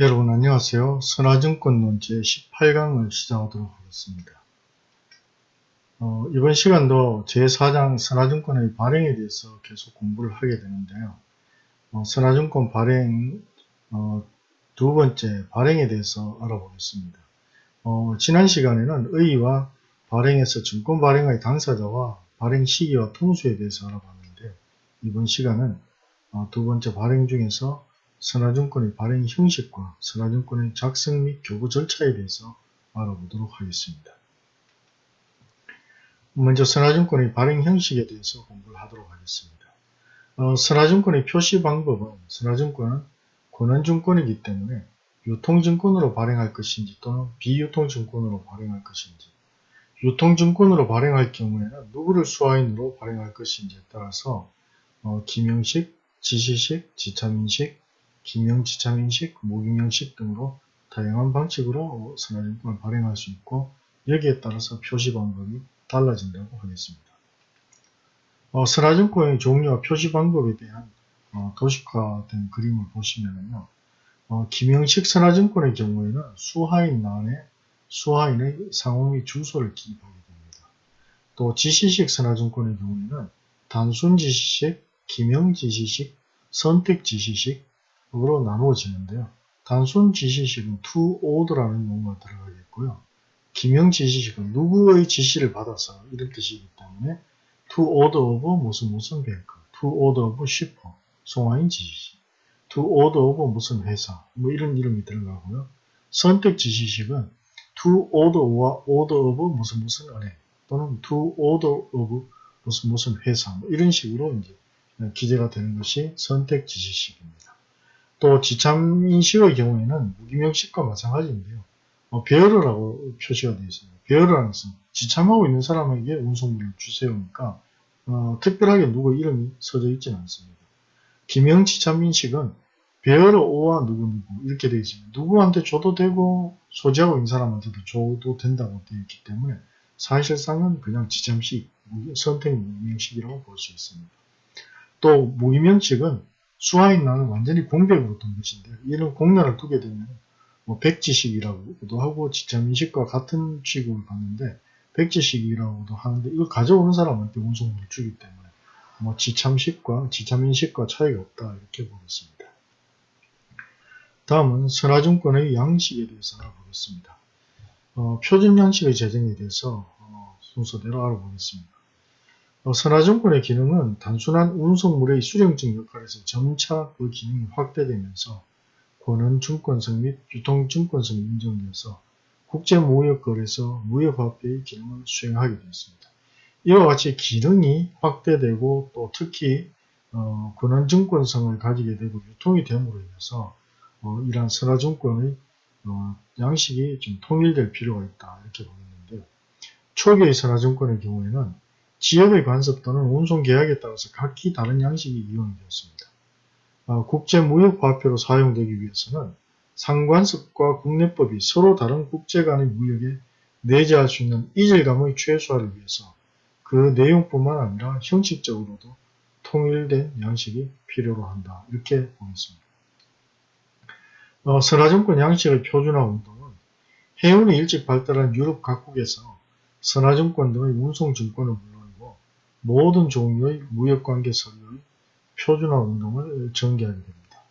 여러분 안녕하세요. 선화증권론 제18강을 시작하도록 하겠습니다. 어, 이번 시간도 제4장 선화증권의 발행에 대해서 계속 공부를 하게 되는데요. 어, 선화증권 발행 어, 두 번째 발행에 대해서 알아보겠습니다. 어, 지난 시간에는 의의와 발행에서 증권 발행의 당사자와 발행 시기와 통수에 대해서 알아봤는데 이번 시간은 어, 두 번째 발행 중에서 선화증권의 발행 형식과 선화증권의 작성 및 교부 절차에 대해서 알아보도록 하겠습니다. 먼저 선화증권의 발행 형식에 대해서 공부를 하도록 하겠습니다. 어, 선화증권의 표시 방법은 선화증권은 권한증권이기 때문에 유통증권으로 발행할 것인지 또는 비유통증권으로 발행할 것인지 유통증권으로 발행할 경우에는 누구를 수화인으로 발행할 것인지에 따라서 어, 기명식, 지시식, 지참인식, 기명지참인식, 무기명식 등으로 다양한 방식으로 선화증권을 발행할 수 있고 여기에 따라서 표시 방법이 달라진다고 하겠습니다. 어, 선화증권의 종류와 표시 방법에 대한 어, 도식화된 그림을 보시면요. 어, 기명식 선화증권의 경우에는 수하인 안에 수하인의 상호 및 주소를 기입하게 됩니다. 또 지시식 선화증권의 경우에는 단순 지시식, 기명 지시식, 선택 지시식, 으로 나누어지는데요. 단순 지시식은 to order라는 용어가 들어가겠고요. 기명 지시식은 누구의 지시를 받아서 이런 뜻이기 때문에 to order of 무슨 무슨 뱅크, to order of shipper, 송화인 지시식, to order of 무슨 회사, 뭐 이런 이름이 들어가고요. 선택 지시식은 to order와 order of 무슨 무슨 은행 또는 to order of 무슨 무슨 회사 뭐 이런 식으로 이제 기재가 되는 것이 선택 지시식입니다. 또 지참인식의 경우에는 무기명식과 마찬가지인데요. 어, 배열어라고 표시가 되어 있습니다. 배열어라는 것은 지참하고 있는 사람에게 운송물을 주세요니까 어, 특별하게 누구 이름이 써져 있지는 않습니다. 기명지참인식은 배열어 오와 누구누구 이렇게 되어 있습니다. 누구한테 줘도 되고 소지하고 있는 사람한테도 줘도 된다고 되어 있기 때문에 사실상은 그냥 지참식, 선택 무기명식이라고 볼 수 있습니다. 또 무기명식은 수화인 나는 완전히 공백으로 둔 것인데 이런 공란을 두게 되면 뭐 백지식이라고도 하고 지참인식과 같은 취급을 받는데 백지식이라고도 하는데 이걸 가져오는 사람한테 운송물을 주기 때문에 뭐 지참식과 지참인식과 차이가 없다 이렇게 보겠습니다. 다음은 선화증권의 양식에 대해서 알아보겠습니다. 어, 표준 양식의 제정에 대해서 어, 순서대로 알아보겠습니다. 어, 선화증권의 기능은 단순한 운송물의 수령증 역할에서 점차 그 기능이 확대되면서 권한증권성 및 유통증권성이 인정돼서 국제무역거래소 무역화폐의 기능을 수행하게 되었습니다. 이와 같이 기능이 확대되고 또 특히 어, 권한증권성을 가지게 되고 유통이 됨으로 인해서 어, 이러한 선화증권의 어, 양식이 좀 통일될 필요가 있다 이렇게 보겠는데요. 초기의 선화증권의 경우에는 지역의 관습 또는 운송 계약에 따라서 각기 다른 양식이 이용이 되었습니다. 어, 국제무역화폐로 사용되기 위해서는 상관습과 국내법이 서로 다른 국제 간의 무역에 내재할 수 있는 이질감의 최소화를 위해서 그 내용뿐만 아니라 형식적으로도 통일된 양식이 필요로 한다. 이렇게 보겠습니다. 어, 선화증권 양식의 표준화 운동은 해운이 일찍 발달한 유럽 각국에서 선화증권 등의 운송증권을 모든 종류의 무역관계 서류의 표준화 운동을 전개하게 됩니다.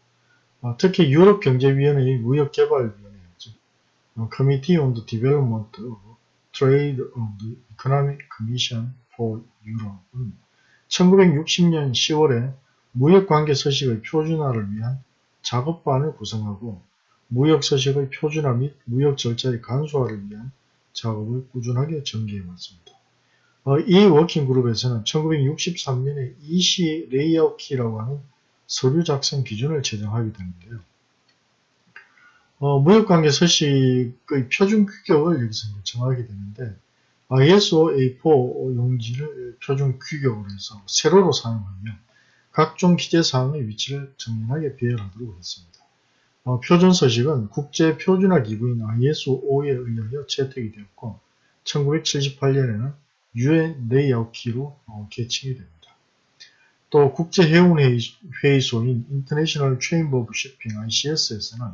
아, 특히 유럽경제위원회의 무역개발위원회, 즉 Committee on the Development of Trade of the Economic Commission for Europe은 1960년 10월에 무역관계 서식의 표준화를 위한 작업반을 구성하고 무역 서식의 표준화 및 무역 절차의 간소화를 위한 작업을 꾸준하게 전개해 왔습니다. 어, 이 워킹그룹에서는 1963년에 EC 레이아웃키라고 하는 서류 작성 기준을 제정하게 되는데요. 어, 무역관계 서식의 표준 규격을 여기서 정하게 되는데 ISO A4 용지를 표준 규격으로 해서 세로로 사용하며 각종 기재사항의 위치를 정연하게 배열하도록 했습니다. 어, 표준 서식은 국제 표준화 기구인 ISO에 의하여 채택이 되었고 1978년에는 유엔 layout key로 어, 개칭이 됩니다. 또 국제해운회의소인 International Chamber of Shipping ICS에서는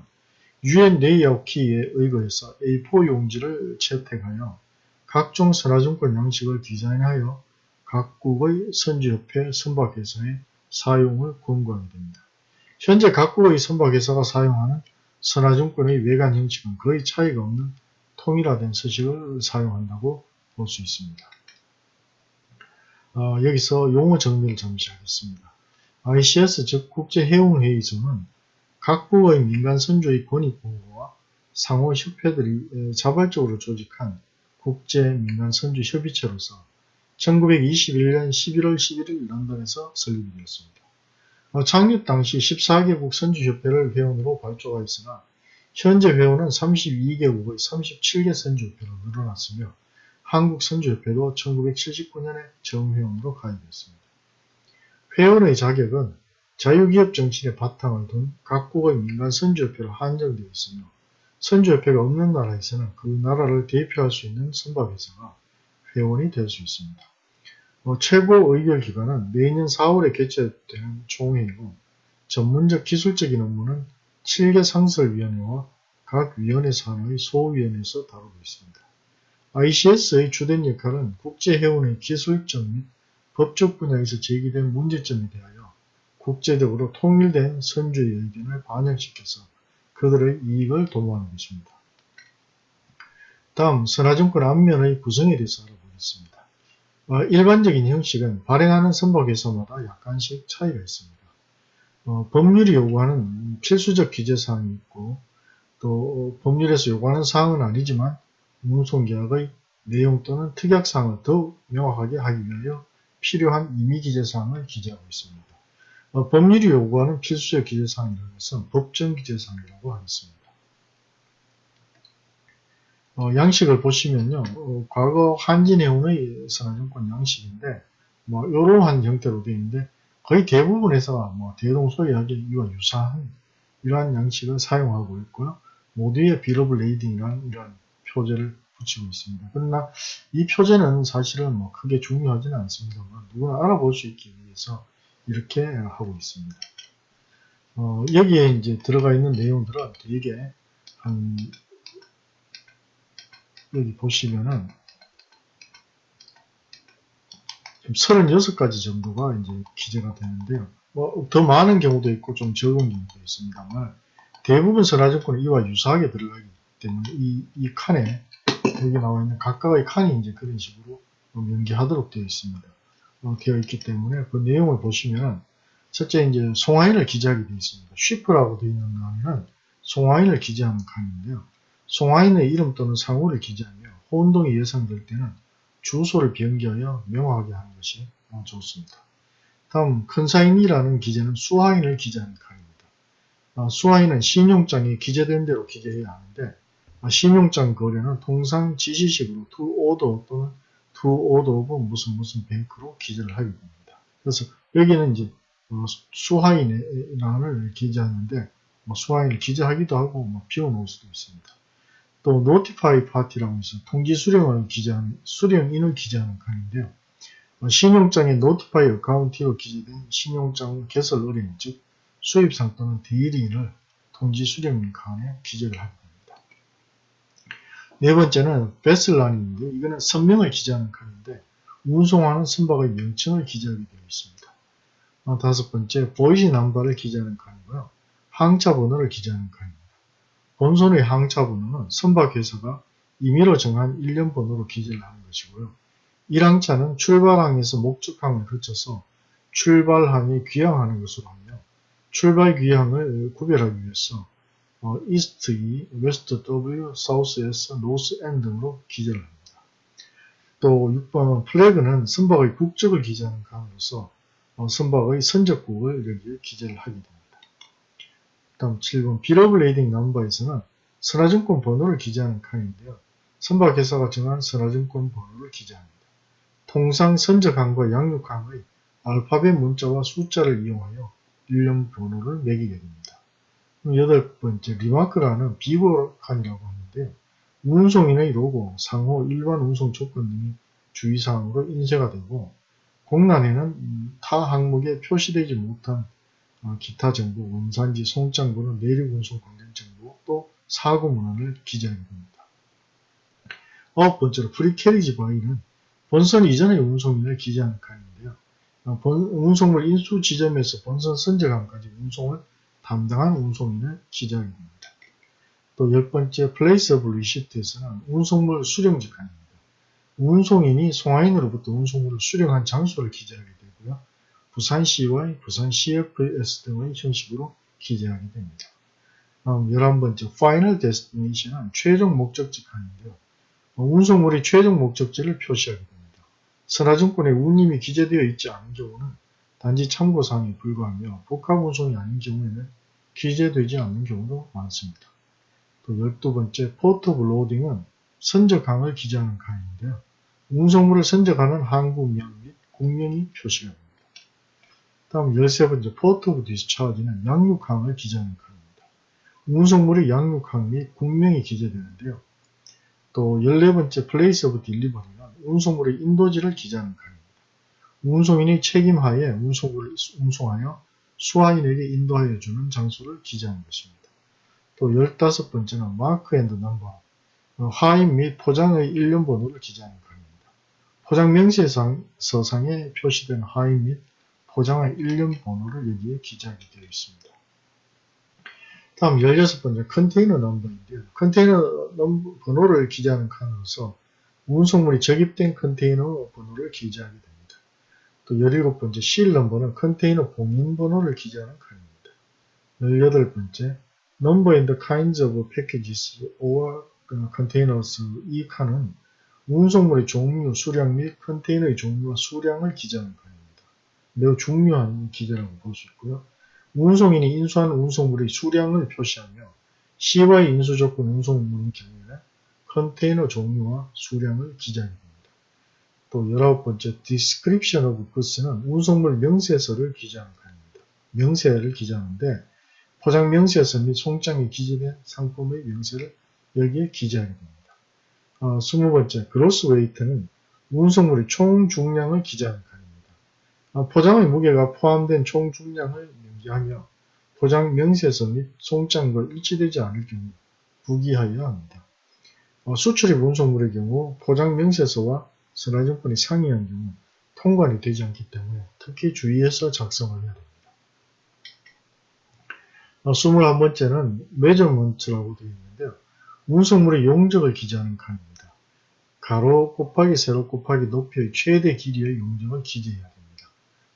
UN layout key에 의거해서 A4 용지를 채택하여 각종 선화증권 양식을 디자인하여 각국의 선주협회 선박회사에 사용을 권고하게 됩니다. 현재 각국의 선박회사가 사용하는 선화증권의 외관 형식은 거의 차이가 없는 통일화된 서식을 사용한다고 볼 수 있습니다. 어, 여기서 용어 정리를 잠시 하겠습니다. ICS 즉 국제해운회의소는 각국의 민간 선조의 권익 보호와 상호 협회들이 자발적으로 조직한 국제 민간 선조 협의체로서 1921년 11월 11일 런던에서 설립이 되었습니다. 어, 창립 당시 14개국 선주협회를 회원으로 발족하였으나 현재 회원은 32개국의 37개 선주협회로 늘어났으며 한국 선주협회도 1979년에 정회원으로 가입했습니다. 회원의 자격은 자유기업 정신의 바탕을 둔 각국의 민간 선주협회로 한정되어 있으며 선주협회가 없는 나라에서는 그 나라를 대표할 수 있는 선박회사가 회원이 될 수 있습니다. 어, 최고 의결기관은 매년 4월에 개최되는 총회이고 전문적 기술적인 업무는 7개 상설위원회와 각 위원회 산하의 소위원회에서 다루고 있습니다. ICS의 주된 역할은 국제회원의 기술적 및 법적 분야에서 제기된 문제점에 대하여 국제적으로 통일된 선주의 의견을 반영시켜서 그들의 이익을 도모하는 것입니다. 다음 선화증권 앞면의 구성에 대해서 알아보겠습니다. 어, 일반적인 형식은 발행하는 선박회사마다 약간씩 차이가 있습니다. 어, 법률이 요구하는 필수적 기재사항이 있고 또 법률에서 요구하는 사항은 아니지만 운송계약의 내용 또는 특약사항을 더욱 명확하게 하기 위하여 필요한 임의기재사항을 기재하고 있습니다. 어, 법률이 요구하는 필수적 기재사항이라는 것은 법정기재사항이라고 하겠습니다. 어, 양식을 보시면요. 어, 과거 한진해운의 선화증권 양식인데 뭐 이러한 형태로 되어 있는데 거의 대부분 회사가 뭐 대동소이하게 이와 유사한 이러한 양식을 사용하고 있고요. 모두의 Bill of Lading이라는 이런 표제를 붙이고 있습니다. 그러나 이 표제는 사실은 뭐 크게 중요하지는 않습니다만 누구나 알아볼 수 있기 위해서 이렇게 하고 있습니다. 어, 여기에 이제 들어가 있는 내용들은 되게 한 여기 보시면은 36가지 정도가 이제 기재가 되는데요. 뭐 더 많은 경우도 있고 좀 적은 경우도 있습니다만 대부분 선화증권은 이와 유사하게 들어가기 때문에 이, 이 칸에 여기 나와 있는 각각의 칸이 이제 그런 식으로 연기하도록 되어 있습니다. 어, 되어 있기 때문에 그 내용을 보시면 첫째 이제 송화인을 기재하게 되어 있습니다. 쉬프라고 되어 있는 칸은 송화인을 기재하는 칸인데요. 송화인의 이름 또는 상호를 기재하며 혼동이 예상될 때는 주소를 변경하여 명확하게 하는 것이 좋습니다. 다음 큰사인이라는 기재는 수화인을 기재하는 칸입니다. 아, 수화인은 신용장에 기재된 대로 기재해야 하는데 아, 신용장 거래는 통상 지시식으로 to order 또는 to order of 무슨 무슨 뱅크로 기재를 하게 됩니다. 그래서 여기는 이제 어, 수화인의 란을 기재하는데 뭐 수화인을 기재하기도 하고 뭐 비워놓을 수도 있습니다. 또 notify party라고 해서 통지 수령을 기재하는 수령인을 기재하는 칸인데요. 어, 신용장에 notify account로 기재된 신용장 개설 의뢰인 즉 수입상 또는 대리인을 통지 수령인 칸에 기재를 됩니다. 네 번째는 베슬란인데 이거는 선명을 기재하는 칸인데 운송하는 선박의 명칭을 기재하게 되어 있습니다. 어, 다섯 번째 보이지 남바를 기재하는 칸이고요. 항차 번호를 기재하는 칸입니다. 본선의 항차 번호는 선박 회사가 임의로 정한 일련 번호로 기재를 하는 것이고요. 1항차는 출발항에서 목적항을 거쳐서 출발항에 귀향하는 것으로 하며 출발 귀향을 구별하기 위해서 어, East E, West W, South S, North N 등으로 기재를 합니다. 또 6번은 flag는 선박의 국적을 기재하는 칸으로서 어, 선박의 선적국을 여기에 기재를 하게 됩니다. 다음 7번 Bill of Lading number에서는 선화증권 번호를 기재하는 칸인데요. 선박회사가 정한 선화증권 번호를 기재합니다. 통상 선적항과 양육항의 알파벳 문자와 숫자를 이용하여 일련 번호를 매기게 됩니다. 여덟 번째 remark라는 비고 칸이라고 하는데요. 운송인의 로고, 상호, 일반 운송 조건 등이 주의사항으로 인쇄가 되고 공란에는 타 항목에 표시되지 못한 어, 기타 정보, 원산지, 송장번호, 내륙 운송 관련 정보, 또 사고 문언을 기재하게 됩니다. 아홉 번째로 Pre-carriage by는 본선 이전의 운송인을 기재하는 칸인데요. 어, 본, 운송물 인수 지점에서 본선 선적함까지 운송을 담당한 운송인을 됩니다. 또 열 번째 Place of Receipt에서는 운송물 수령지 칸입니다. 운송인이 송화인으로부터 운송물을 수령한 장소를 기재하게 되고요. 부산 CY 부산 CFS 등의 형식으로 기재하게 됩니다. 다음 11번째 Final Destination은 최종 목적지 칸인데요. 운송물이 최종 목적지를 표시하게 됩니다. 선화증권에 운임이 기재되어 있지 않은 경우는 단지 참고사항에 불과하며 복합 운송이 아닌 경우에는 기재되지 않는 경우도 많습니다. 또 12번째 Port of Loading은 선적항을 기재하는 칸인데요. 운송물을 선적하는 항구명 및 국명이 표시가 됩니다. 다음 13번째 Port of Discharge는 양육항을 기재하는 칸입니다. 운송물의 양육항 및 국명이 기재되는데요. 또 14번째 Place of Delivery는 운송물의 인도지를 기재하는 칸입니다. 운송인의 책임하에 운송물을 운송하여 수화인에게 인도하여 주는 장소를 기재하는 것입니다. 또 15번째는 Mark and Number, 화인 및 포장의 일련 번호를 기재하는 칸입니다. 포장 명세서상에 표시된 화인 및 포장의 일련 번호를 여기에 기재하게 되어 있습니다. 다음 16번째 컨테이너 넘버인데요. 컨테이너 넘버 번호를 기재하는 칸으로서 운송물이 적입된 컨테이너 번호를 기재하게 됩니다. 또 17번째 실 넘버는 컨테이너 봉인 번호를 기재하는 칸입니다. 18번째 Number and kinds of packages or containers 이 칸은 운송물의 종류, 수량 및 컨테이너의 종류와 수량을 기재하는 칸입니다. 매우 중요한 기재라고 볼 수 있고요. 운송인이 인수한 운송물의 수량을 표시하며 CY 인수 조건 운송물인 경우에는 컨테이너 종류와 수량을 기재하게 됩니다. 또 열아홉 번째 Description of Goods는 운송물 명세서를 기재하는 칸입니다. 명세를 기재하는데 포장 명세서 및 송장에 기재된 상품의 명세를 여기에 기재하게 됩니다. 어, 20번째 그로스 웨이트는 운송물의 총 중량을 기재하는 칸입니다. 어, 포장의 무게가 포함된 총 중량을 명기하며 포장 명세서 및 송장과 일치되지 않을 경우 부기하여야 합니다. 어, 수출입 운송물의 경우 포장 명세서와 선화증권이 상이한 경우 통관이 되지 않기 때문에 특히 주의해서 작성을 해야 됩니다. 어, 21번째는 메저먼트라고 되어 있는데요. 운송물의 용적을 기재하는 칸입니다. 가로 곱하기 세로 곱하기 높이의 최대 길이의 용적을 기재해야 됩니다.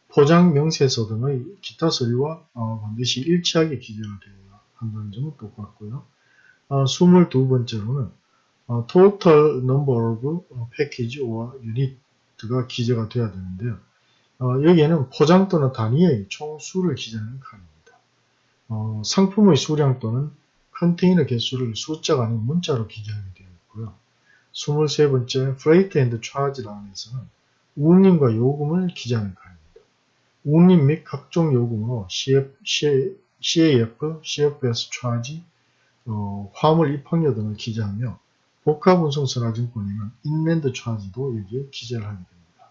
포장 명세서 등의 기타 서류와 어, 반드시 일치하게 기재가 되어야 한다는 점은 똑같고요. 어, 22번째로는 어, total number of package or unit가 기재가 되어야 되는데요. 어, 여기에는 포장 또는 단위의 총 수를 기재하는 칸입니다. 어, 상품의 수량 또는 컨테이너 개수를 숫자가 아닌 문자로 기재하게 되어 있고요. 23번째 Freight and Charge 라인에서는 운임과 요금을 기재하는 칸입니다. 운임 및 각종 요금으로 CF, CAF, CFS Charge, 어, 화물 입항료 등을 기재하며 복합운송선화증권에는 Inland Charge도 여기에 기재를 하게 됩니다.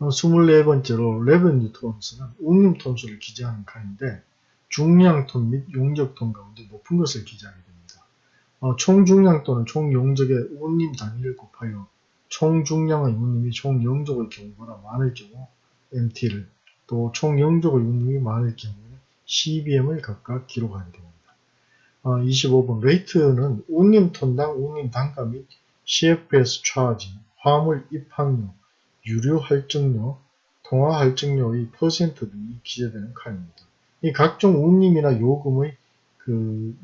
24번째로 Revenue Tons는 운임 톤수를 기재하는 칸인데 중량톤 및 용적톤 가운데 높은 것을 기재하게 됩니다. 어, 총중량톤은 총용적의 운임 단위를 곱하여 총중량의 운임이 총용적의 경우보다 많을 경우 MT를 또 총용적의 운임이 많을 경우에는 CBM을 각각 기록하게 됩니다. 어, 25번 Rate는 운임 톤당 운임 단가 및 CFS 차지, 화물 입항료, 유류 할증료, 통화 할증료의 퍼센트 등이 기재되는 칸입니다. 이 각종 운임이나 요금의 그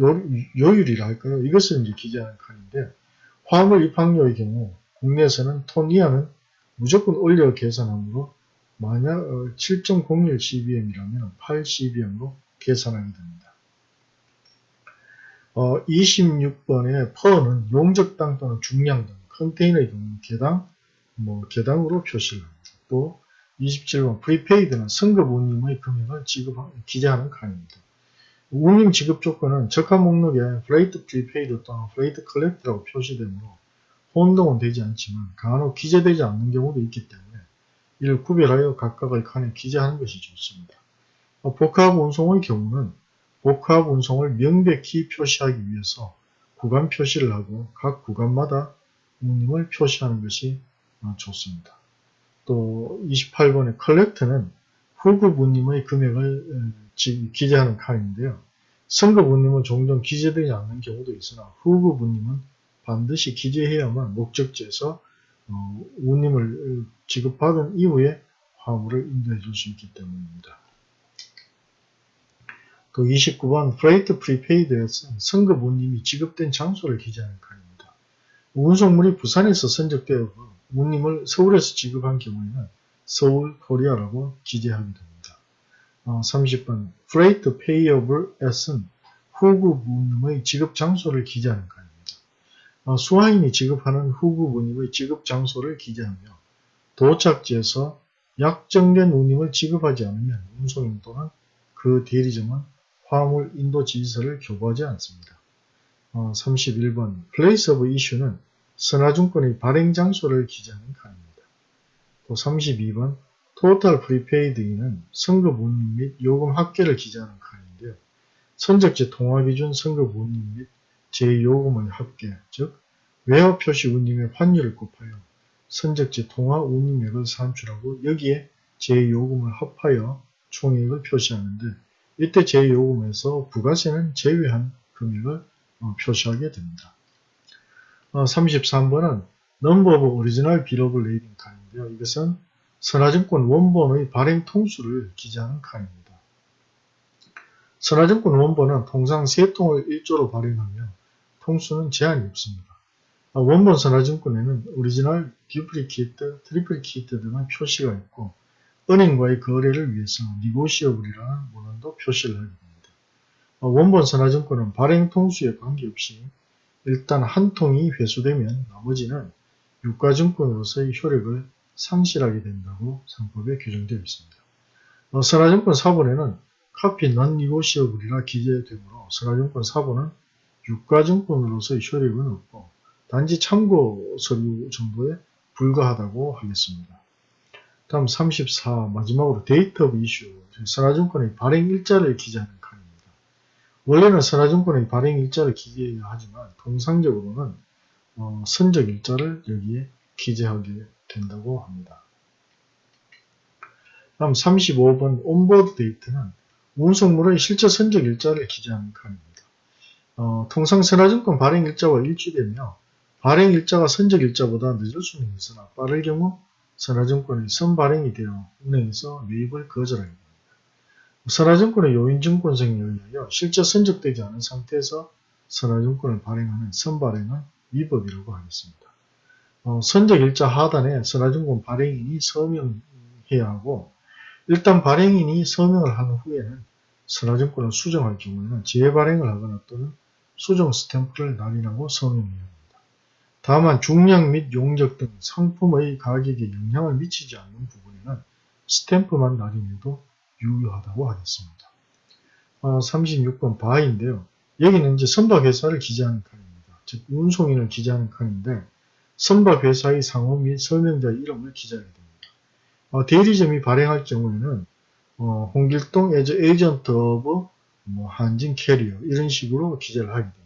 요, 요율이라 할까요? 이것을 이제 기재하는 칸인데 화물 입항료의 경우 국내에서는 톤 이하는 무조건 올려 계산하므로 만약 7.01 CBM이라면 8 CBM으로 계산하게 됩니다. 어, 26번의 Per는 용적당 또는 중량 등 컨테이너의 경우 개당 뭐 개당으로 표시를 합니다. 또 27번 Prepaid는 선급 운임의 금액을 지급 기재하는 칸입니다. 운임 지급 조건은 적하 목록에 Freight Prepaid 또는 Freight Collect라고 표시되므로 혼동은 되지 않지만 간혹 기재되지 않는 경우도 있기 때문에 이를 구별하여 각각의 칸에 기재하는 것이 좋습니다. 복합 운송의 경우는 복합 운송을 명백히 표시하기 위해서 구간 표시를 하고 각 구간마다 운임을 표시하는 것이 어, 좋습니다. 또 28번의 컬렉트는 후급 운임의 금액을 어, 기재하는 칸인데요. 선급 운임은 종종 기재되지 않는 경우도 있으나 후급 운임은 반드시 기재해야만 목적지에서 어, 운임을 지급받은 이후에 화물을 인도해 줄 수 있기 때문입니다. 또 29번 Freight Prepaid at은 선급 운임이 지급된 장소를 기재하는 칸입니다. 운송물이 부산에서 선적되어 운임을 서울에서 지급한 경우에는 서울 코리아라고 기재하게 됩니다. 어, 30번 Freight Payable at은 후급 운임의 지급 장소를 기재하는 칸입니다. 어, 수화인이 지급하는 후급 운임의 지급 장소를 기재하며 도착지에서 약정된 운임을 지급하지 않으면 운송인 또는 그 대리점은 화물 인도 지시서를 교부하지 않습니다. 어, 31번 Place of Issue는 선화증권의 발행 장소를 기재하는 칸입니다. 또 32번 Total Prepaid는 선급 운임 및 요금 합계를 기재하는 칸인데요. 선적지 통화기준 선급 운임 및 제요금의 합계, 즉 외화 표시 운임의 환율을 곱하여 선적지 통화 운임액을 산출하고 여기에 제요금을 합하여 총액을 표시하는데 이때 제요금에서 부가세는 제외한 금액을 어, 표시하게 됩니다. 어, 33번은 Number of Original Billable Rating 칸인데요. 이것은 선화증권 원본의 발행 통수를 기재하는 칸입니다. 선화증권 원본은 통상 3통을 1조로 발행하며 통수는 제한이 없습니다. 아, 원본 선화증권에는 Original, Duplicate, Triplicate 등의 표시가 있고 은행과의 거래를 위해서 Negotiable이라는 문언도 표시를 하게 됩니다. 아, 원본 선화증권은 발행 통수에 관계없이 일단 한 통이 회수되면 나머지는 유가증권으로서의 효력을 상실하게 된다고 상법에 규정되어 있습니다. 어, 선화증권 사본에는 Copy Non-Negotiable이라 기재되므로 선화증권 사본은 유가증권으로서의 효력은 없고 단지 참고 서류 정도에 불과하다고 하겠습니다. 다음 34 마지막으로 Date of Issue 선화증권의 발행 일자를 기재하는 칸입니다. 원래는 선화증권의 발행 일자를 기재해야 하지만 통상적으로는 어, 선적 일자를 여기에 기재하게 된다고 합니다. 다음 35번 온보드 데이터는 운송물의 실제 선적 일자를 기재하는 칸입니다. 어, 통상 선화증권 발행 일자와 일치되며 발행 일자가 선적 일자보다 늦을 수는 있으나 빠를 경우 선화증권이 선발행이 되어 은행에서 매입을 거절하게 됩니다. 선화증권의 요인증권성에 의하여 실제 선적되지 않은 상태에서 선화증권을 발행하는 선발행은 위법이라고 하겠습니다. 어, 선적 일자 하단에 선화증권 발행인이 서명해야 하고 일단 발행인이 서명을 한 후에는 선화증권을 수정할 경우에는 재발행을 하거나 또는 수정 스탬프를 날인하고 서명해야 합니다. 다만 중량 및 용적 등 상품의 가격에 영향을 미치지 않는 부분에는 스탬프만 날인해도 유효하다고 하겠습니다. 어, 36번 By인데요. 여기는 이제 선박회사를 기재하는 칸입니다. 즉 운송인을 기재하는 칸인데 선박회사의 상호 및 서명자 이름을 기재하게 됩니다. 어, 대리점이 발행할 경우에는 어, 홍길동 Agent of 뭐 한진 캐리어 이런 식으로 기재를 하게 됩니다.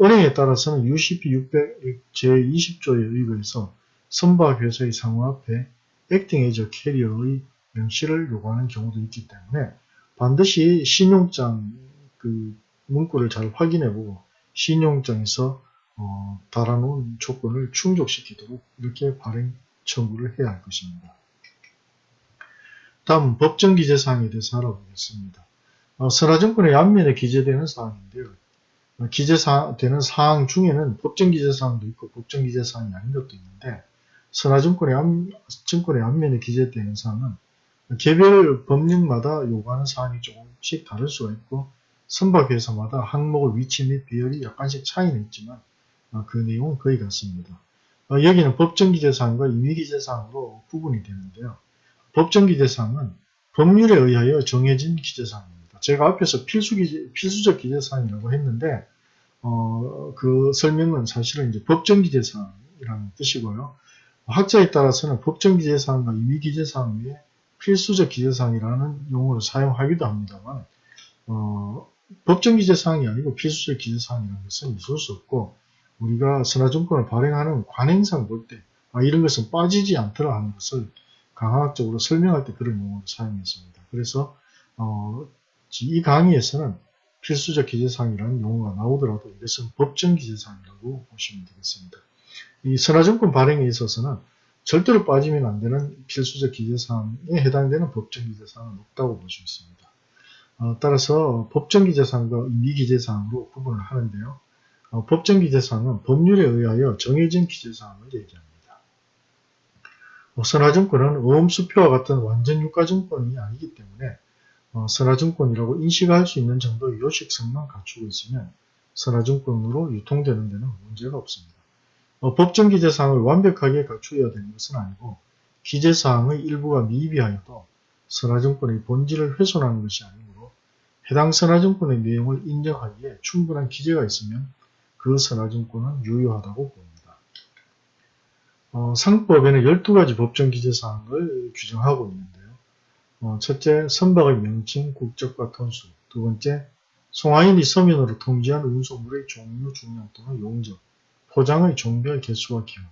은행에 따라서는 UCP 600 제20조에 의거해서 선박회사의 상호 앞에 Acting as a Carrier의 명시를 요구하는 경우도 있기 때문에 반드시 신용장 그 문구를 잘 확인해보고 신용장에서 어, 달아놓은 조건을 충족시키도록 이렇게 발행 청구를 해야 할 것입니다. 다음 법정 기재 사항에 대해서 알아보겠습니다. 어, 선화증권의 앞면에 기재되는 사항인데요. 기재되는 사항 중에는 법정 기재사항도 있고 법정 기재사항이 아닌 것도 있는데 선화증권의, 앞, 증권의 앞면에 기재되는 사항은 개별 법령마다 요구하는 사항이 조금씩 다를 수가 있고 선박회사마다 항목의 위치 및 배열이 약간씩 차이는 있지만 어, 그 내용은 거의 같습니다. 어, 여기는 법정기재사항과 임의기재사항으로 구분이 되는데요. 법정기재사항은 법률에 의하여 정해진 기재사항입니다. 제가 앞에서 필수 기재, 필수적 기재사항이라고 했는데 어, 그 설명은 사실은 이제 법정 기재사항이라는 뜻이고요. 학자에 따라서는 법정 기재사항과 임의기재사항 위에 필수적 기재사항이라는 용어를 사용하기도 합니다만 어, 법정 기재사항이 아니고 필수적 기재사항이라는 것은 있을 수 없고 우리가 선화증권을 발행하는 관행상 볼 때 아, 이런 것은 빠지지 않더라 하는 것을 강화학적으로 설명할 때 그런 용어를 사용했습니다. 그래서 어, 이 강의에서는 필수적 기재사항이라는 용어가 나오더라도 이것은 법정 기재사항이라고 보시면 되겠습니다. 이 선화증권 발행에 있어서는 절대로 빠지면 안 되는 필수적 기재사항에 해당되는 법정 기재사항은 없다고 있습니다. 어, 따라서 법정 기재사항과 미기재사항으로 구분을 하는데요. 어, 법정 기재사항은 법률에 의하여 정해진 기재사항을 얘기합니다. 어, 선화증권은 어음수표와 같은 완전 유가증권이 아니기 때문에 어, 선화증권이라고 인식할 수 있는 정도의 요식성만 갖추고 있으면 선화증권으로 유통되는 데는 문제가 없습니다. 어, 법정 기재사항을 완벽하게 갖추어야 되는 것은 아니고 기재사항의 일부가 미비하여도 선화증권의 본질을 훼손하는 것이 아니므로 해당 선화증권의 내용을 인정하기에 충분한 기재가 있으면 그 선화증권은 유효하다고 봅니다. 어, 상법에는 12가지 법정 기재사항을 규정하고 있는데요. 어, 첫째, 선박의 명칭, 국적과 톤수. 두 번째, 송하인이 서면으로 통지한 운송물의 종류, 중량 또는 용적. 포장의 종별 개수와 기호.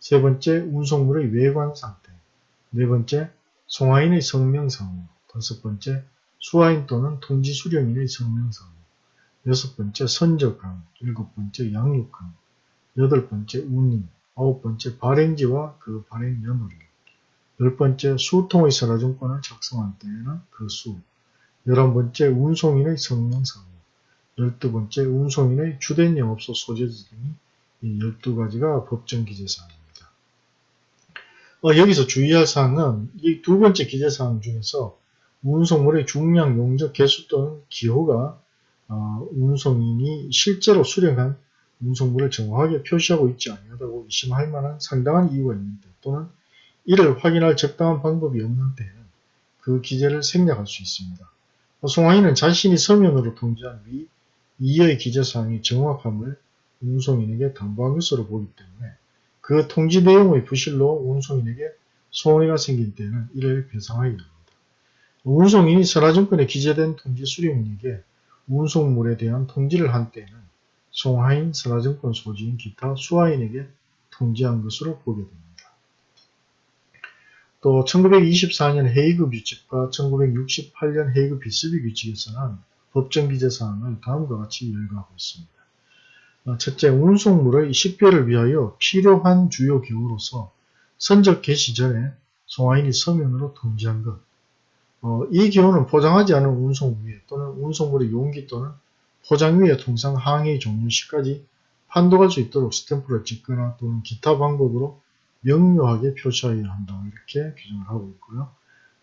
세 번째, 운송물의 외관 상태. 네 번째, 송하인의 성명상호. 다섯 번째, 수하인 또는 통지 수령인의 성명상호. 여섯 번째, 선적항 일곱 번째, 양육항 여덟 번째, 운임. 아홉 번째, 발행지와 그 발행 연호일 열 번째, 수통의 선화증권을 작성할 때에는 그 수. 열한 번째, 운송인의 성명상호. 열두 번째, 운송인의 주된 영업소 소재지 등이 이 12가지가 법정 기재사항입니다. 어, 여기서 주의할 사항은 이 두 번째 기재사항 중에서 운송물의 중량, 용적, 개수 또는 기호가 어, 운송인이 실제로 수령한 운송물을 정확하게 표시하고 있지 아니하다고 의심할 만한 상당한 이유가 있는데 또는 이를 확인할 적당한 방법이 없는 때에는 그 기재를 생략할 수 있습니다. 송하인은 자신이 서면으로 통지한 위 이의 기재사항이 정확함을 운송인에게 담보한 것으로 보기 때문에 그 통지 내용의 부실로 운송인에게 손해가 생길 때는 이를 배상하여야 합니다. 운송인이 선화증권에 기재된 통지 수령인에게 운송물에 대한 통지를 한 때에는 송하인, 선화증권 소지인 기타 수하인에게 통지한 것으로 보게 됩니다. 또 1924년 헤이그 규칙과 1968년 헤이그 비스비 규칙에서는 법정 기재사항을 다음과 같이 열거하고 있습니다. 어, 첫째, 운송물의 식별을 위하여 필요한 주요 기호로서 선적 개시 전에 송화인이 서면으로 통지한 것. 어, 이 기호는 포장하지 않은 운송 위에 또는 운송물의 용기 또는 포장 위에 통상 항의 종류 시까지 판독할 수 있도록 스탬프를 찍거나 또는 기타 방법으로 명료하게 표시하여야 한다. 이렇게 규정을 하고 있고요.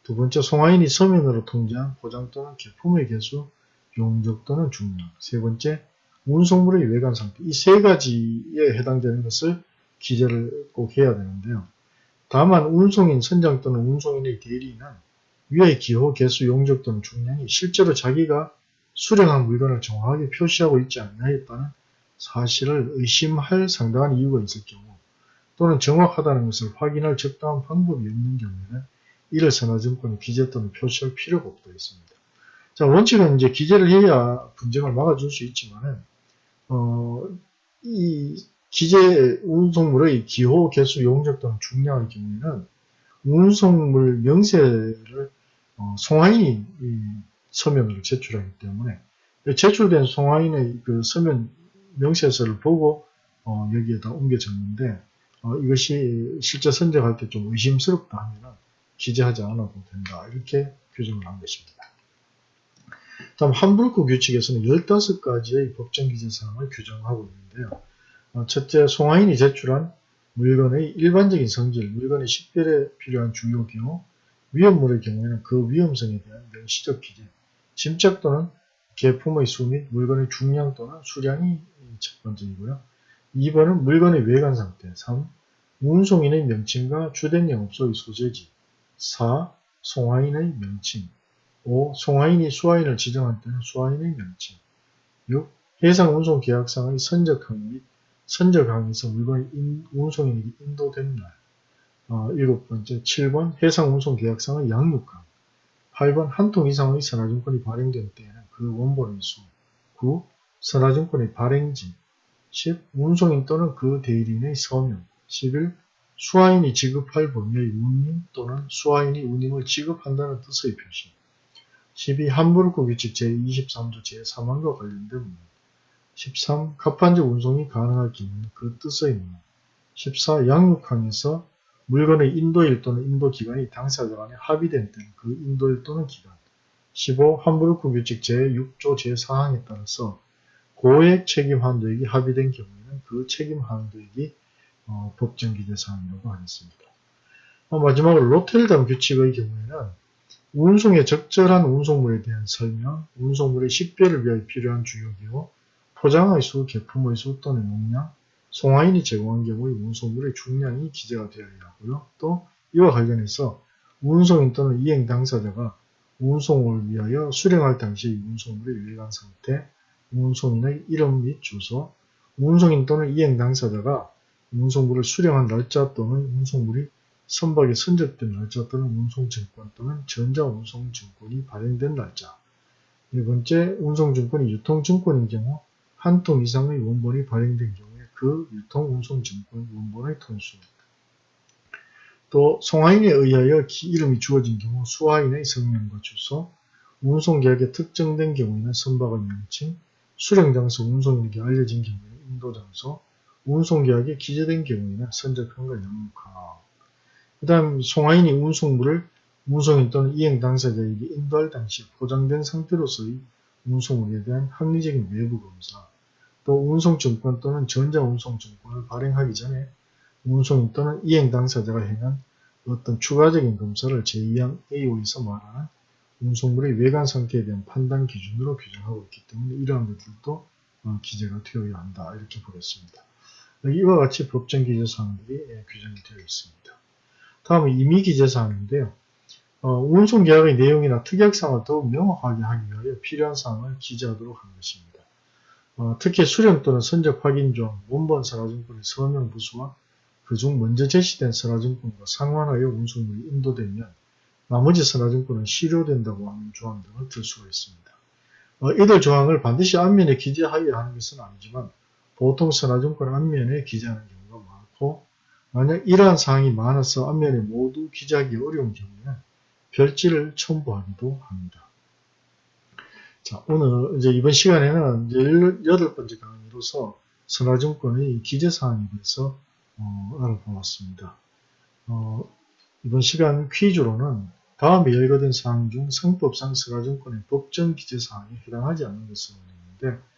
두 번째, 송화인이 서면으로 통지한 포장 또는 개품의 개수, 용적 또는 중량. 세 번째, 운송물의 외관 상태 이 세 가지에 해당되는 것을 기재를 꼭 해야 되는데요. 다만 운송인 선장 또는 운송인의 대리인은 위의 기호, 개수, 용적 또는 중량이 실제로 자기가 수령한 물건을 정확하게 표시하고 있지 않냐 했다는 사실을 의심할 상당한 이유가 있을 경우 또는 정확하다는 것을 확인할 적당한 방법이 없는 경우에는 이를 선화증권에 기재 또는 표시할 필요가 없다 했습니다. 자 원칙은 이제 기재를 해야 분쟁을 막아줄 수 있지만은 어, 이 기재 운송물의 기호, 개수, 용적 등 중량의 경우에는 운송물 명세를 어, 송하인이 서면으로 제출하기 때문에 제출된 송하인의 그 서면 명세서를 보고 어, 여기에다 옮겨졌는데 어, 이것이 실제 선정할 때 좀 의심스럽다 하면 기재하지 않아도 된다 이렇게 규정을 한 것입니다. 다음 함부르크 규칙에서는 15가지의 법정 기재사항을 규정하고 있는데요. 어, 첫째, 송하인이 제출한 물건의 일반적인 성질, 물건의 식별에 필요한 주요 경우, 위험물의 경우에는 그 위험성에 대한 명시적 기재, 짐작 또는 개품의 수 및 물건의 중량 또는 수량이 첫 번째이고요. 2번은 물건의 외관 상태, 3. 운송인의 명칭과 주된 영업소의 소재지, 4. 송하인의 명칭, 5. 송하인이 수하인을 지정할 때는 수하인의 명칭 6. 해상 운송 계약상의 선적항 및 선적항에서 물건이 인, 운송인에게 인도된 날 어, 일곱 번째 7번 해상 운송 계약상의 양육항 8번 한 통 이상의 선화증권이 발행된 때에는 그 원본의 수 9. 선화증권의 발행지 10. 운송인 또는 그 대리인의 서명 11. 수화인이 지급할 범위의 운임 또는 수화인이 운임을 지급한다는 뜻의 표시 12. 함부르크 규칙 제23조 제3항과 관련된 문 13. 갑판적 운송이 가능할 경우는 그 뜻의 문 14. 양육항에서 물건의 인도일 또는 인도기간이 당사자 간에 합의된 때는 그 인도일 또는 기간 15. 함부르크 규칙 제6조 제4항에 따라서 고액 책임 한도액이 합의된 경우에는 그 책임 한도액이 어, 법정 기재사항이라고 하겠습니다. 어, 마지막으로 로텔담 규칙의 경우에는 운송에 적절한 운송물에 대한 설명, 운송물의 식별을 위하여 필요한 주요기호, 포장의 수, 개품의 수 또는 용량, 송화인이 제공한 경우의 운송물의 중량이 기재가 되어야 하고요. 또 이와 관련해서 운송인 또는 이행 당사자가 운송을 위하여 수령할 당시 운송물의 외관 상태, 운송인의 이름 및 주소, 운송인 또는 이행 당사자가 운송물을 수령한 날짜 또는 운송물이 선박에 선적된 날짜 또는 운송증권 또는 전자운송증권이 발행된 날짜. 네 번째, 운송증권이 유통증권인 경우 한 통 이상의 원본이 발행된 경우에 그 유통운송증권 원본의 통수 또 송화인에 의하여 이름이 주어진 경우 수화인의 성명과 주소 운송계약에 특정된 경우에는 선박의 명칭 수령장소 운송인에게 알려진 경우에는 인도장소 운송계약에 기재된 경우에는 선적한과 양육하 그 다음 송화인이 운송물을 운송인 또는 이행 당사자에게 인도할 당시 포장된 상태로서의 운송물에 대한 합리적인 외부 검사, 또 운송증권 또는 전자운송증권을 발행하기 전에 운송인 또는 이행 당사자가 행한 어떤 추가적인 검사를 제2항 A5에서 말하는 운송물의 외관 상태에 대한 판단 기준으로 규정하고 있기 때문에 이러한 것들도 어, 기재가 되어야 한다 이렇게 보겠습니다. 이와 같이 법정 기재사항들이 예, 규정이 되어 있습니다. 다음은 임의 기재사항인데요. 어, 운송계약의 내용이나 특약사항을 더욱 명확하게 하기 위하여 필요한 사항을 기재하도록 한 것입니다. 어, 특히 수령 또는 선적 확인 중 원본 선화증권의 서명 부수와 그중 먼저 제시된 선화증권과 상환하여 운송물이 인도되면 나머지 선화증권은 실효된다고 하는 조항 등을 들 수가 있습니다. 어, 이들 조항을 반드시 앞면에 기재하여야 하는 것은 아니지만 보통 선화증권 앞면에 기재하는 경우가 많고 만약 이러한 사항이 많아서 앞면에 모두 기재하기 어려운 경우에는 별지를 첨부하기도 합니다. 자, 오늘 이제 이번 시간에는 이제 여덟 번째 강의로서 선화증권의 기재사항에 대해서 어, 알아보았습니다. 어, 이번 시간 퀴즈로는 다음에 열거된 사항 중 상법상 선화증권의 법정 기재사항에 해당하지 않는 원했는데 어,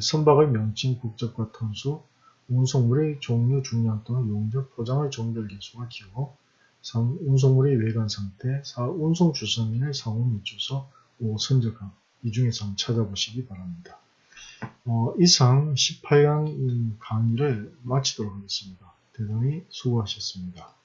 선박의 명칭, 국적과 톤수, 운송물의 종류, 중량 또는 용적, 포장의 종별 개수와 기호 3. 운송물의 외관 상태 4. 운송 주선인의 상호 및 주소 5. 선적항 이 중에서 찾아보시기 바랍니다. 어, 이상 18강 강의를 마치도록 하겠습니다. 대단히 수고하셨습니다.